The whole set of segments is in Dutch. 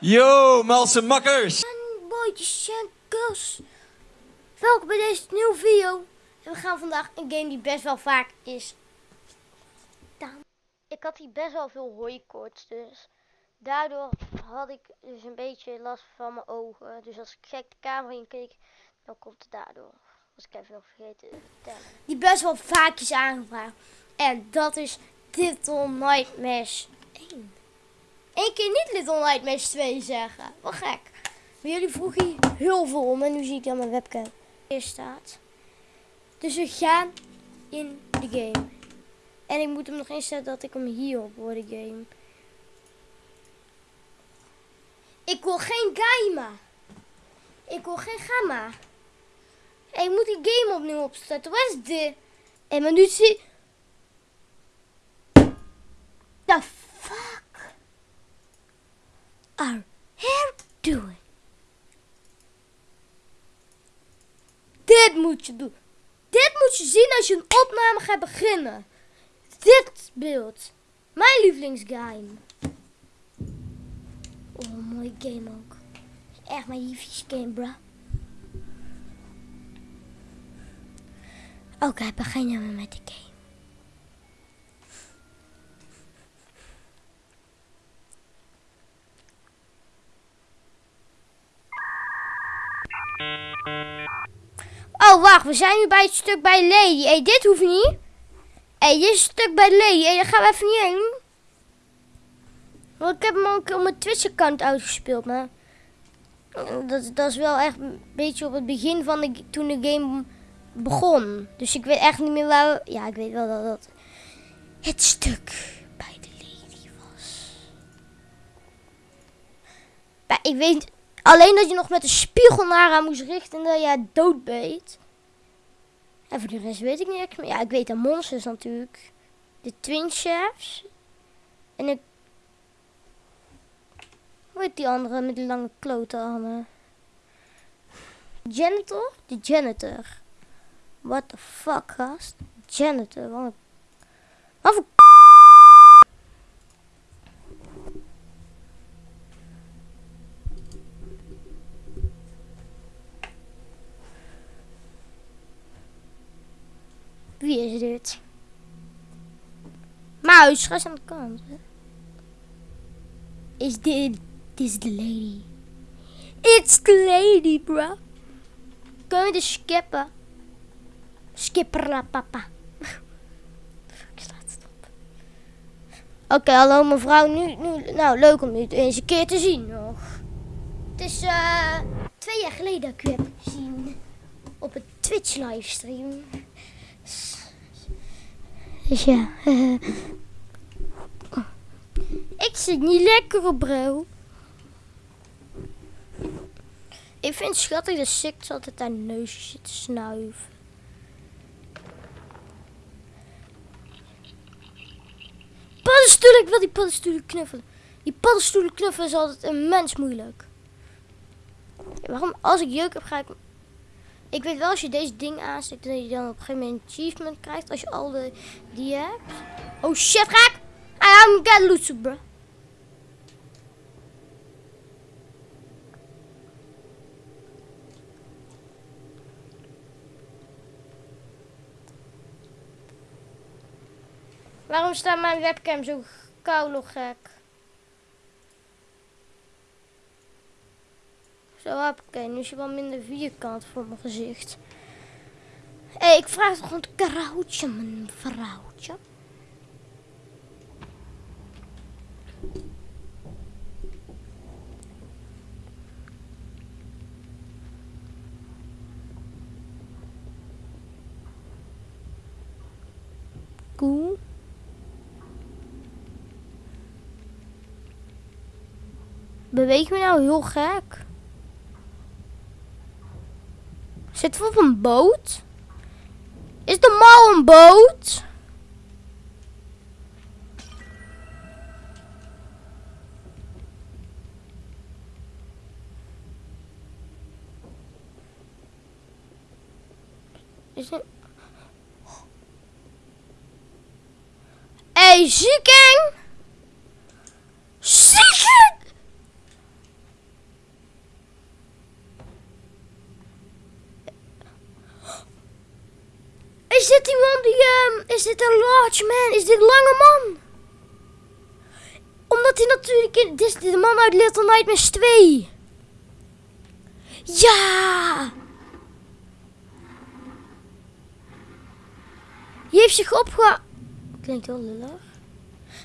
Yo, malse makkers! en boytjes en girls. Welkom bij deze nieuwe video. En we gaan vandaag een game die best wel vaak is. Ik had hier best wel veel hooikoorts, dus daardoor had ik dus een beetje last van mijn ogen. Dus als ik gek de camera in keek, dan komt het daardoor. Was ik even nog vergeten te vertellen. Die best wel vaak is aangevraagd. En dat is Little Nightmares 1. Eén keer niet Little Nightmares 2 zeggen. Wat gek. Maar jullie vroegen hier heel veel om en nu zie ik aan mijn webcam. Hier staat. Dus we gaan in de game. En ik moet hem nog instellen dat ik hem hierop hoor, de game. Ik wil geen Gaima. Ik wil geen Gamma. Ik moet die game opnieuw opstarten. Wat is dit? En maar nu zie... The are you doing? Dit moet je doen. Dit moet je zien als je een opname gaat beginnen. Dit beeld. Mijn lievelingsgame. Oh, mooie game ook. Echt mijn lievelingsgame, bro. Oké, beginnen we met de game. Oh, wacht. We zijn nu bij het stuk bij Lady. Hé, hey, dit hoeft niet. Hé, hey, dit is het stuk bij Lady. Hé, daar gaan we even niet heen. Want ik heb hem ook op mijn Twitch-account uitgespeeld, maar... Dat, dat is wel echt een beetje op het begin van de, toen de game begon. Dus ik weet echt niet meer waar. Ja, ik weet wel dat dat het stuk bij de Lady was. Maar ik weet alleen dat je nog met de spiegel naar haar moest richten en dat je haar doodbeet. En voor de rest weet ik niks meer. Ja, ik weet de monsters natuurlijk. De Twin Chefs. En ik... Hoe heet die andere met die lange klote armen? Janitor? De janitor. What the fuck, gast? Janitor, wat. Wat. Wie is dit? Muis, ga aan de kant. Is dit... Dit is de lady. It's the lady, bro. Kun je de skippen? Skipper papa. Ik sla het stop. Oké, hallo mevrouw. Nu, nu, nou, leuk om u eens een keer te zien nog. Het is eh twee jaar geleden dat ik u heb gezien. Op een Twitch livestream. Dus ja. ik zit niet lekker op bro. Ik vind het schattig dat Six altijd haar neusje zit te snuiven. Paddenstoelen, ik wil die paddenstoelen knuffelen. Die paddenstoelen knuffelen is altijd immens moeilijk. Waarom? Als ik jeuk heb, ga ik... Ik weet wel, als je deze ding aansteekt, dat je dan op een gegeven moment een achievement krijgt. Als je al de die hebt. Oh shit, raak! I am get loose, bro. Waarom staat mijn webcam zo koude gek? Zo, oké, nu is je wel minder vierkant voor mijn gezicht. Hé, hey, ik vraag toch een krautje, mijn vrouwtje. Cool. Beweeg me nou heel gek. Zitten we op een boot? Is de mal een boot? Is het... Hey, ziekeng! Ehm, is dit een large man? Is dit lange man? Omdat hij natuurlijk in... Dit is de man uit Little Nightmares 2. Ja! Die heeft zich opge... Klinkt heel lullig.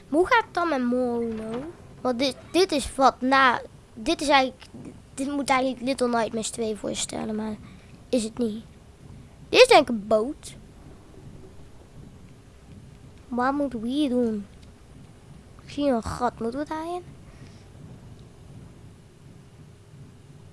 Hoe gaat het dan met Mono? Want dit, dit is wat na... Dit is eigenlijk... Dit moet eigenlijk Little Nightmares 2 voorstellen, maar is het niet. Dit is denk ik een boot. Wat moeten we hier doen? Zie een gat. Moeten we daarin?